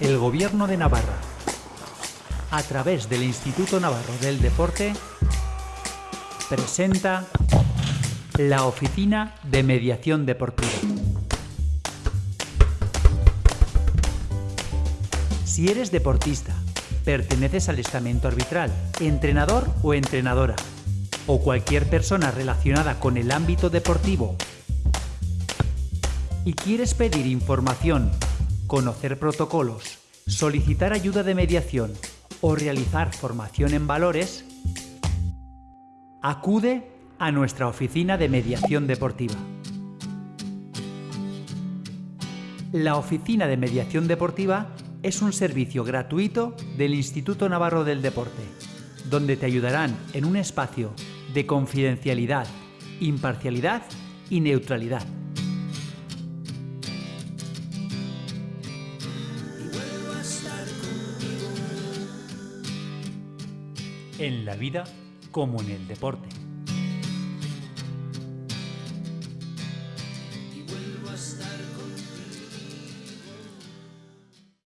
El Gobierno de Navarra, a través del Instituto Navarro del Deporte, presenta la Oficina de Mediación Deportiva. Si eres deportista, perteneces al estamento arbitral, entrenador o entrenadora, o cualquier persona relacionada con el ámbito deportivo, y quieres pedir información, conocer protocolos, solicitar ayuda de mediación o realizar formación en valores, acude a nuestra oficina de mediación deportiva. La Oficina de Mediación Deportiva es un servicio gratuito del Instituto Navarro del Deporte, donde te ayudarán en un espacio de confidencialidad, imparcialidad y neutralidad. En la vida como en el deporte.